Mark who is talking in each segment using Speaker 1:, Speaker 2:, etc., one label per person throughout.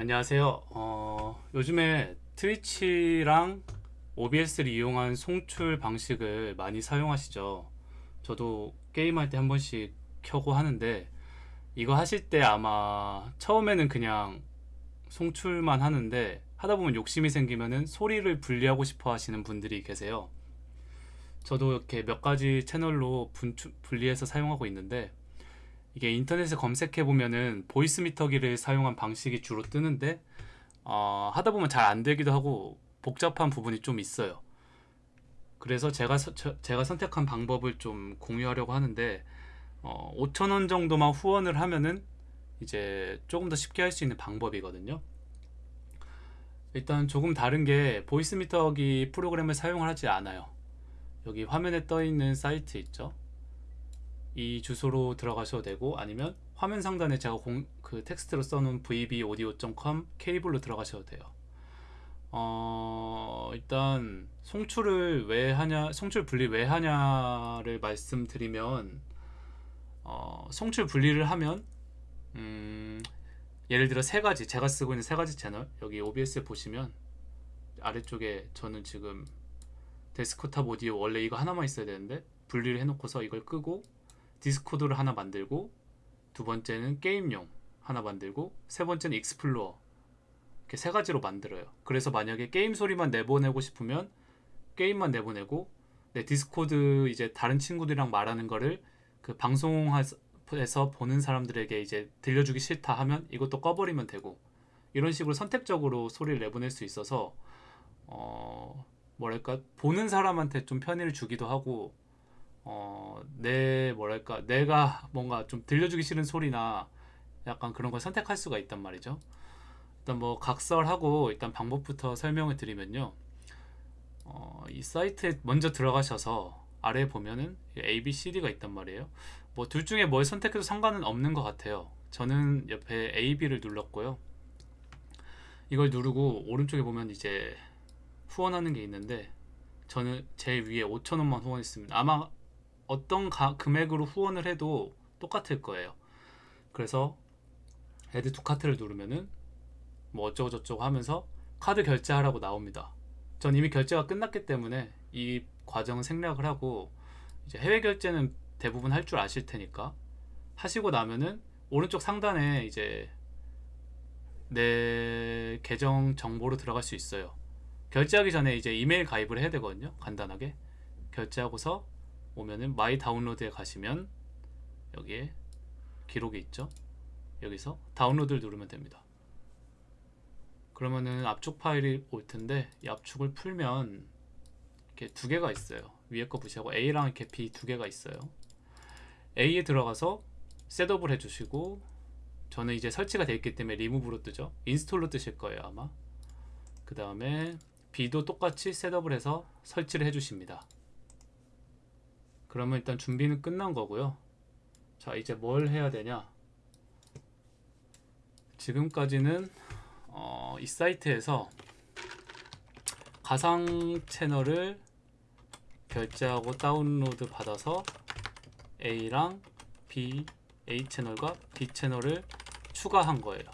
Speaker 1: 안녕하세요. 어, 요즘에 트위치랑 OBS를 이용한 송출 방식을 많이 사용하시죠. 저도 게임할 때 한 번씩 켜고 하는데 이거 하실 때 아마 처음에는 그냥 송출만 하는데 하다 보면 욕심이 생기면은 소리를 분리하고 싶어 하시는 분들이 계세요. 저도 이렇게 몇 가지 채널로 분추, 분리해서 사용하고 있는데 이게 인터넷에 검색해 보면은 보이스 미터기를 사용한 방식이 주로 뜨는데 어, 하다 보면 잘 안 되기도 하고 복잡한 부분이 좀 있어요. 그래서 제가 서- 저- 제가 선택한 방법을 좀 공유하려고 하는데 어, 5,000원 정도만 후원을 하면은 이제 조금 더 쉽게 할 수 있는 방법이거든요. 일단 조금 다른 게 보이스 미터기 프로그램을 사용을 하지 않아요. 여기 화면에 떠 있는 사이트 있죠? 이 주소로 들어가셔도 되고 아니면 화면 상단에 제가 공, 그 텍스트로 써놓은 vbaudio.com 케이블로 들어가셔도 돼요. 어, 일단 송출을 왜 하냐, 송출 분리 왜 하냐를 말씀드리면 어, 송출 분리를 하면 음, 예를 들어 세 가지 제가 쓰고 있는 세 가지 채널 여기 OBS에 보시면 아래쪽에 저는 지금 데스크탑 오디오 원래 이거 하나만 있어야 되는데 분리를 해놓고서 이걸 끄고 디스코드를 하나 만들고 두 번째는 게임용 하나 만들고 세 번째는 익스플로어 이렇게 세 가지로 만들어요. 그래서 만약에 게임 소리만 내보내고 싶으면 게임만 내보내고 내 디스코드 이제 다른 친구들이랑 말하는 거를 그 방송에서 보는 사람들에게 이제 들려주기 싫다 하면 이것도 꺼버리면 되고 이런 식으로 선택적으로 소리를 내보낼 수 있어서 어 뭐랄까 보는 사람한테 좀 편의를 주기도 하고 어, 내 뭐랄까 내가 뭔가 좀 들려주기 싫은 소리나 약간 그런 걸 선택할 수가 있단 말이죠. 일단 뭐 각설하고 일단 방법부터 설명을 드리면요. 어, 이 사이트에 먼저 들어가셔서 아래에 보면은 A, B, C, D가 있단 말이에요. 뭐 둘 중에 뭘 선택해도 상관은 없는 것 같아요. 저는 옆에 A, B를 눌렀고요. 이걸 누르고 오른쪽에 보면 이제 후원하는 게 있는데 저는 제일 위에 5,000원만 후원했습니다. 아마 어떤 가- 금액으로 후원을 해도 똑같을 거예요. 그래서 add to cart를 누르면은 뭐 어쩌고 저쩌고 하면서 카드 결제하라고 나옵니다. 전 이미 결제가 끝났기 때문에 이 과정은 생략을 하고 이제 해외 결제는 대부분 할 줄 아실 테니까 하시고 나면은 오른쪽 상단에 이제 내 계정 정보로 들어갈 수 있어요. 결제하기 전에 이제 이메일 가입을 해야 되거든요. 간단하게 결제하고서 오면은 my download에 가시면 여기에 기록이 있죠. 여기서 다운로드를 누르면 됩니다. 그러면은 압축 파일이 올 텐데 이 압축을 풀면 이렇게 두 개가 있어요. 위에 거 무시하고 A랑 이렇게 B 두 개가 있어요. A에 들어가서 setup을 해주시고 저는 이제 설치가 되어 있기 때문에 리무브로 뜨죠. install로 뜨실 거예요 아마. 그 다음에 B도 똑같이 setup을 해서 설치를 해주십니다. 그러면 일단 준비는 끝난 거고요. 자 이제 뭘 해야 되냐? 지금까지는 어, 이 사이트에서 가상 채널을 결제하고 다운로드 받아서 A랑 B, A 채널과 B 채널을 추가한 거예요.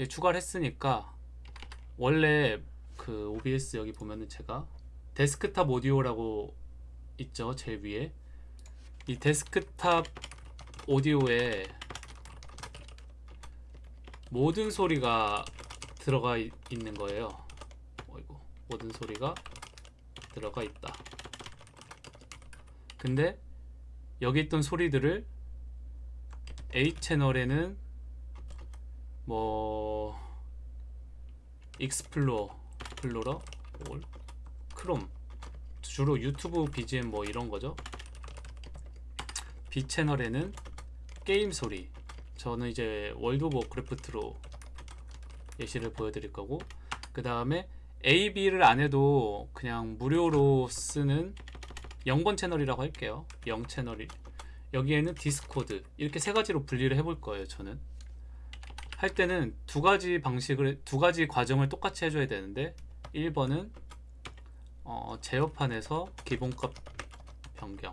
Speaker 1: 예, 추가를 했으니까 원래 그 OBS 여기 보면은 제가 데스크탑 오디오라고 있죠 제일 위에. 이 데스크탑 오디오에 모든 소리가 들어가 있, 는 거예요. 어이구 모든 소리가 들어가 있다. 근데 여기 있던 소리들을 A 채널에는 뭐 Explorer 플로러 or Chrome 주로 YouTube BGM 뭐 이런 거죠? B 채널에는 게임 소리. 저는 이제 World of Warcraft로 예시를 보여드릴 거고 그 다음에 A, B를 안 해도 그냥 무료로 쓰는 0번 채널이라고 할게요. 0 채널이. 여기에는 Discord. 이렇게 세 가지로 분리를 해볼 거예요 저는. 할 때는 두 가지 방식을 두 가지 과정을 똑같이 해줘야 되는데 1번은 어, 제어판에서 기본값 변경.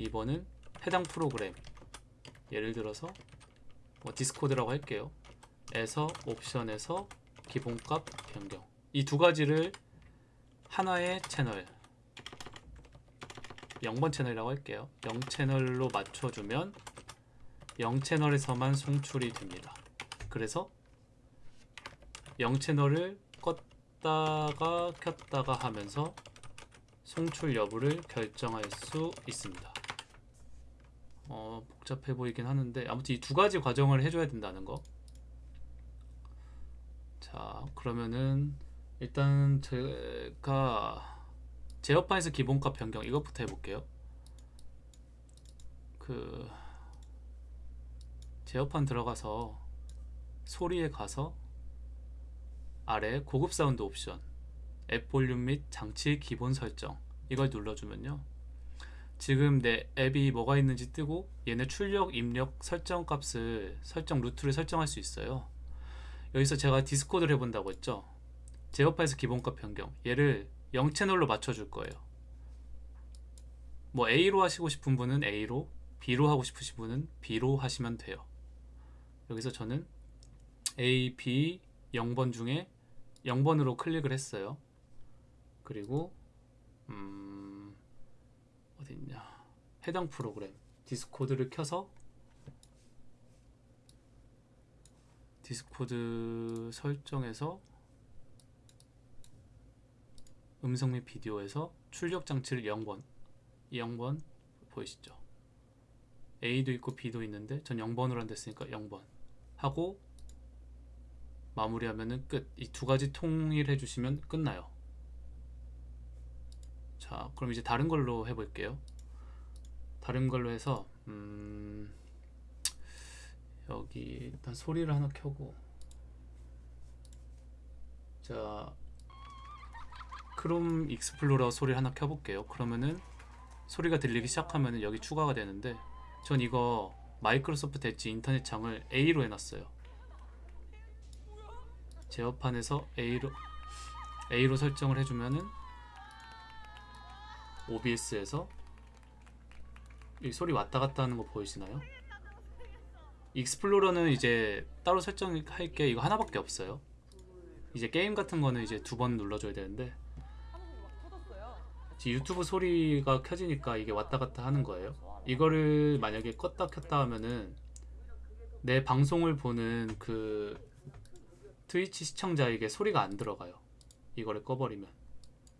Speaker 1: 2번은 해당 프로그램. 예를 들어서 뭐 디스코드라고 할게요. 에서 옵션에서 기본값 변경. 이 두 가지를 하나의 채널 0번 채널이라고 할게요. 0 채널로 맞춰주면 0 채널에서만 송출이 됩니다. 그래서 0 채널을 껐다가 켰다가 하면서 송출 여부를 결정할 수 있습니다 어, 복잡해 보이긴 하는데 아무튼 이 두 가지 과정을 해줘야 된다는 거. 자, 그러면은 일단 제가 제어판에서 기본값 변경 이것부터 해볼게요. 그 제어판 들어가서 소리에 가서 아래 고급 사운드 옵션 앱 볼륨 및 장치 기본 설정 이걸 눌러주면요. 지금 내 앱이 뭐가 있는지 뜨고 얘네 출력, 입력 설정 값을 설정 루트를 설정할 수 있어요. 여기서 제가 Discord를 해본다고 했죠. 제어판에서 기본값 변경 얘를 0 채널로 맞춰줄 거예요. 뭐 A로 하시고 싶은 분은 A로, B로 하고 싶으신 분은 B로 하시면 돼요. 여기서 저는 A, B 0번 중에 0번으로 클릭을 했어요. 그리고 음... 어디 있냐. 해당 프로그램. Discord를 켜서 Discord 설정에서 음성 및 비디오에서 출력 장치를 0번. 이 0번 보이시죠? A도 있고 B도 있는데 전 0번으로 안 됐으니까 0번. 하고 마무리하면은 끝 이 두 가지 통일해 주시면 끝나요. 자 그럼 이제 다른 걸로 해볼게요. 다른 걸로 해서 음, 여기 일단 소리를 하나 켜고. 자 Chrome Explorer 소리를 하나 켜볼게요. 그러면은 소리가 들리기 시작하면 여기 추가가 되는데 전 이거 Microsoft Edge 인터넷 창을 A로 해놨어요 제어판에서 A로 A로 설정을 해주면은 OBS에서 이 소리 왔다 갔다 하는 거 보이시나요? Explorer는 이제 따로 설정할 게 이거 하나밖에 없어요. 이제 게임 같은 거는 이제 두 번 눌러줘야 되는데 유튜브 소리가 켜지니까 이게 왔다 갔다 하는 거예요. 이거를 만약에 껐다 켰다 하면은 내 방송을 보는 그 트위치 시청자에게 소리가 안 들어가요. 이거를 꺼버리면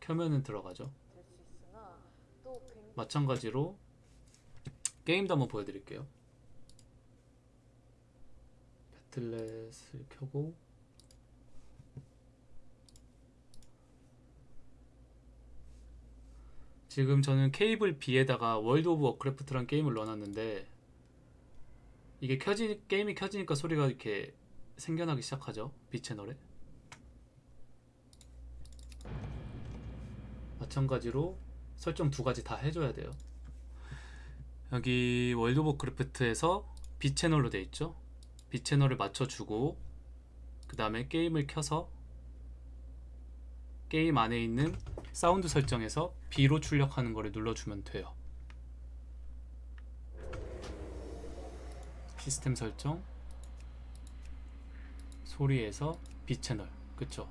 Speaker 1: 켜면은 들어가죠. 마찬가지로 게임도 한번 보여드릴게요. Battle.net을 켜고 지금 저는 케이블 B에다가 World of Warcraft란 게임을 넣어놨는데 이게 켜지 게임이 켜지니까 소리가 이렇게 생겨나기 시작하죠 B 채널에 마찬가지로 설정 두 가지 다 해줘야 돼요. 여기 World of Warcraft에서 B 채널로 돼 있죠. B 채널을 맞춰주고 그 다음에 게임을 켜서 게임 안에 있는 사운드 설정에서 B로 출력하는 거를 눌러주면 돼요. 시스템 설정 소리에서 B 채널 그쵸?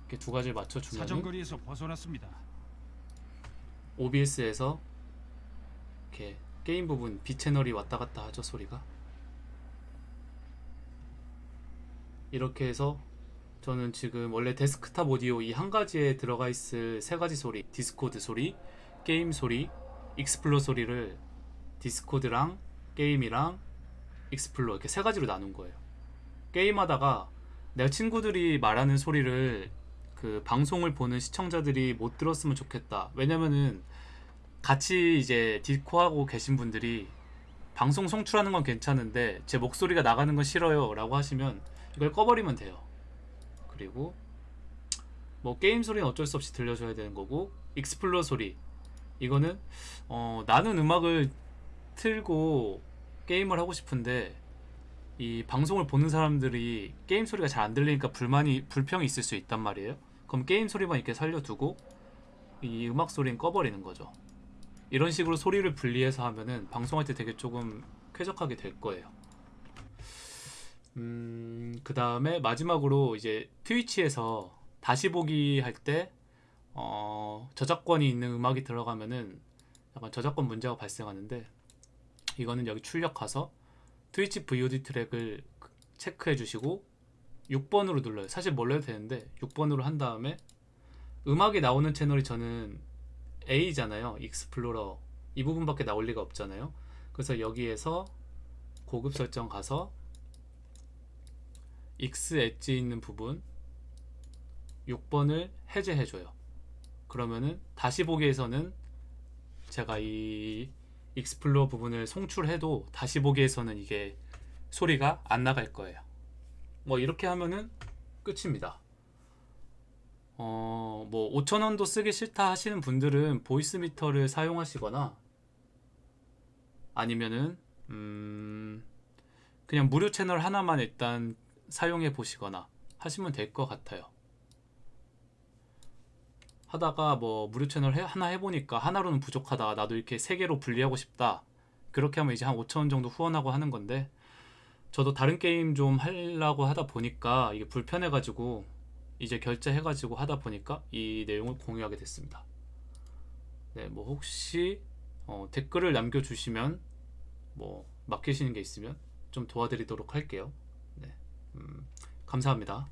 Speaker 1: 이렇게 두 가지를 맞춰주면
Speaker 2: 사정거리에서 벗어났습니다.
Speaker 1: OBS에서 이렇게 게임 부분 B 채널이 왔다 갔다 하죠 소리가 이렇게 해서 저는 지금 원래 데스크탑 오디오 이 한 가지에 들어가 있을 세 가지 소리 Discord 소리, 게임 소리, Explorer 소리를 Discord랑 게임이랑 Explorer 이렇게 세 가지로 나눈 거예요 게임 하다가 내 친구들이 말하는 소리를 그 방송을 보는 시청자들이 못 들었으면 좋겠다. 왜냐면은 같이 이제 디코하고 계신 분들이 방송 송출하는 건 괜찮은데 제 목소리가 나가는 건 싫어요 라고 하시면 이걸 꺼버리면 돼요. 그리고 뭐 게임 소리는 어쩔 수 없이 들려줘야 되는 거고 Explorer 소리 이거는 어, 나는 음악을 틀고 게임을 하고 싶은데 이 방송을 보는 사람들이 게임 소리가 잘 안 들리니까 불만이 불평이 있을 수 있단 말이에요. 그럼 게임 소리만 이렇게 살려두고 이 음악 소리는 꺼버리는 거죠. 이런 식으로 소리를 분리해서 하면은 방송할 때 되게 조금 쾌적하게 될 거예요. 음, 그 다음에 마지막으로 이제 트위치에서 다시 보기 할 때 어, 저작권이 있는 음악이 들어가면은 약간 저작권 문제가 발생하는데 이거는 여기 출력 가서 Twitch VOD 트랙을 체크해 주시고 6번으로 눌러요. 사실 몰라도 되는데 6번으로 한 다음에 음악이 나오는 채널이 저는 A잖아요. Explorer 이 부분밖에 나올 리가 없잖아요. 그래서 여기에서 고급 설정 가서 X 엣지 있는 부분 6번을 해제해 줘요. 그러면은 다시 보기에서는 제가 이 Explorer 부분을 송출해도 다시 보기에서는 이게 소리가 안 나갈 거예요. 뭐 이렇게 하면은 끝입니다. 어, 뭐 5,000원도 쓰기 싫다 하시는 분들은 Voicemeeter를 사용하시거나 아니면은 음, 그냥 무료 채널 하나만 일단 사용해 보시거나 하시면 될 것 같아요. 하다가 뭐 무료 채널 해- 하나 해보니까 하나로는 부족하다. 나도 이렇게 세 개로 분리하고 싶다. 그렇게 하면 이제 한 5,000원 정도 후원하고 하는 건데 저도 다른 게임 좀 하려고 하다 보니까 이게 불편해 가지고 이제 결제해 가지고 하다 보니까 이 내용을 공유하게 됐습니다. 네, 뭐 혹시 어, 댓글을 남겨주시면 뭐 맡기시는 게 있으면 좀 도와드리도록 할게요. 네, 음, 감사합니다.